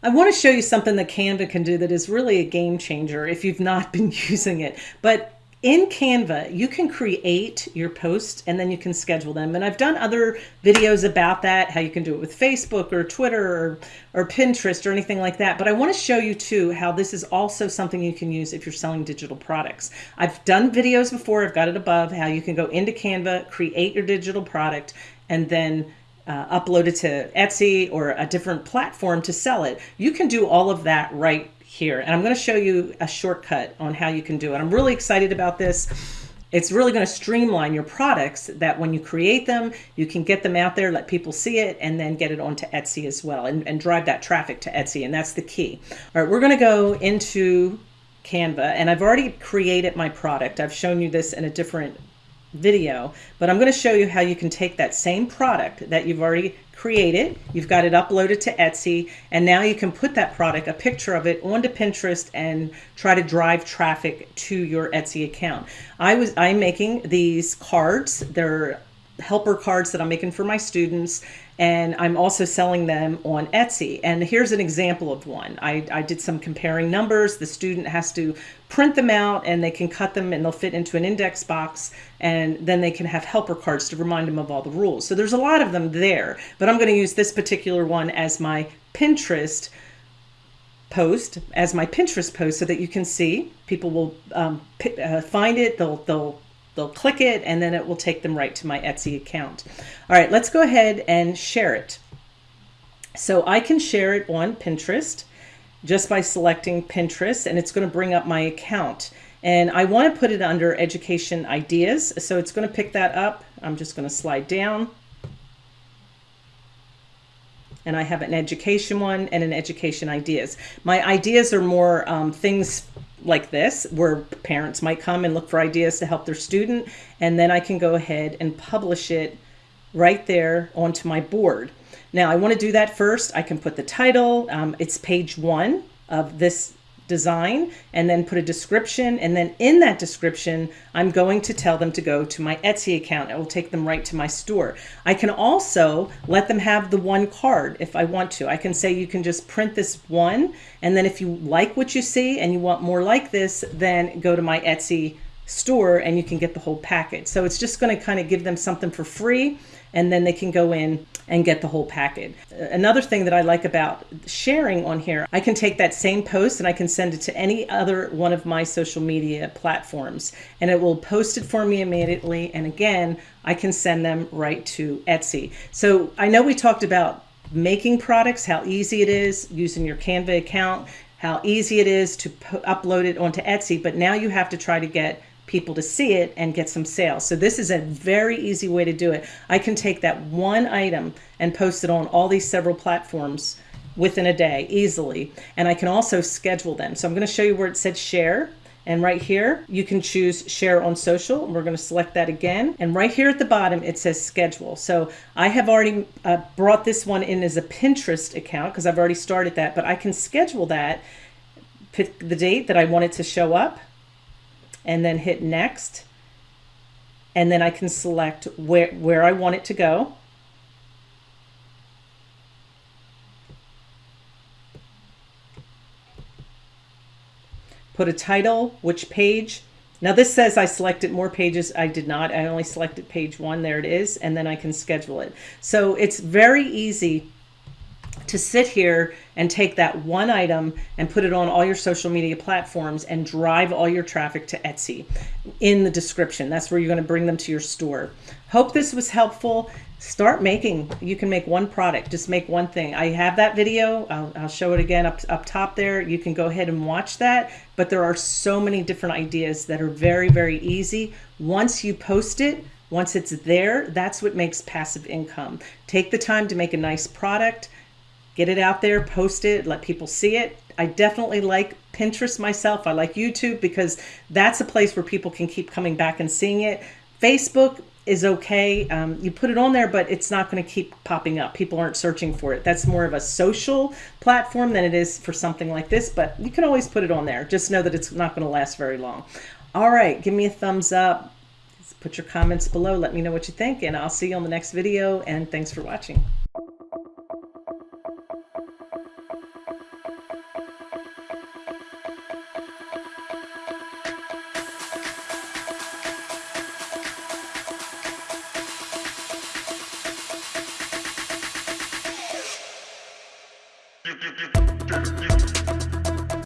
I want to show you something that Canva can do that is really a game changer if you've not been using it. But in Canva, you can create your posts and then you can schedule them. And I've done other videos about that, how you can do it with Facebook or Twitter or, or Pinterest or anything like that. But I want to show you too how this is also something you can use if you're selling digital products. I've done videos before, I've got it above, how you can go into Canva, create your digital product, and then uh, upload it to Etsy or a different platform to sell it. You can do all of that right here. And I'm going to show you a shortcut on how you can do it. I'm really excited about this. It's really going to streamline your products that when you create them, you can get them out there, let people see it, and then get it onto Etsy as well and, and drive that traffic to Etsy. And that's the key. All right, we're going to go into Canva and I've already created my product. I've shown you this in a different video, but I'm going to show you how you can take that same product that you've already created, you've got it uploaded to Etsy, and now you can put that product, a picture of it, onto Pinterest and try to drive traffic to your Etsy account. I was I'm making these cards. They're helper cards that I'm making for my students and I'm also selling them on Etsy. And here's an example of one. I, I did some comparing numbers. The student has to print them out and they can cut them and they'll fit into an index box and then they can have helper cards to remind them of all the rules. So there's a lot of them there, but I'm going to use this particular one as my Pinterest post as my Pinterest post so that you can see people will um, uh, find it they'll they'll They'll click it and then it will take them right to my Etsy account. All right, let's go ahead and share it. So I can share it on Pinterest just by selecting Pinterest and it's going to bring up my account. And I want to put it under education ideas. So it's going to pick that up. I'm just going to slide down. And I have an education one and an education ideas. My ideas are more um, things like this where parents might come and look for ideas to help their student and then I can go ahead and publish it right there onto my board. Now I want to do that first. I can put the title, um, it's page one of this design and then put a description. And then in that description, I'm going to tell them to go to my Etsy account. It will take them right to my store. I can also let them have the one card if I want to. I can say you can just print this one. And then if you like what you see and you want more like this, then go to my Etsy store and you can get the whole package. So it's just going to kind of give them something for free and then they can go in and get the whole package. Another thing that I like about sharing on here, I can take that same post and I can send it to any other one of my social media platforms and it will post it for me immediately. And again, I can send them right to Etsy. So I know we talked about making products, how easy it is using your Canva account, how easy it is to upload it onto Etsy, but now you have to try to get people to see it and get some sales. So this is a very easy way to do it. I can take that one item and post it on all these several platforms within a day easily. And I can also schedule them. So I'm going to show you where it said share. And right here, you can choose share on social. We're going to select that again. And right here at the bottom, it says schedule. So I have already uh, brought this one in as a Pinterest account because I've already started that, but I can schedule that, pick the date that I want it to show up and then hit next. And then I can select where, where I want it to go. Put a title, which page. Now this says I selected more pages. I did not. I only selected page one. There it is. And then I can schedule it. So it's very easy to sit here and take that one item and put it on all your social media platforms and drive all your traffic to Etsy in the description. That's where you're going to bring them to your store. Hope this was helpful. Start making. You can make one product. Just make one thing. I have that video. I'll, I'll show it again up, up top there. You can go ahead and watch that. But there are so many different ideas that are very, very easy. Once you post it, once it's there, that's what makes passive income. Take the time to make a nice product get it out there, post it, let people see it. I definitely like Pinterest myself. I like YouTube because that's a place where people can keep coming back and seeing it. Facebook is okay. Um, you put it on there, but it's not going to keep popping up. People aren't searching for it. That's more of a social platform than it is for something like this, but you can always put it on there. Just know that it's not going to last very long. All right, give me a thumbs up. Put your comments below. Let me know what you think, and I'll see you on the next video, and thanks for watching. You, you, you, you, you.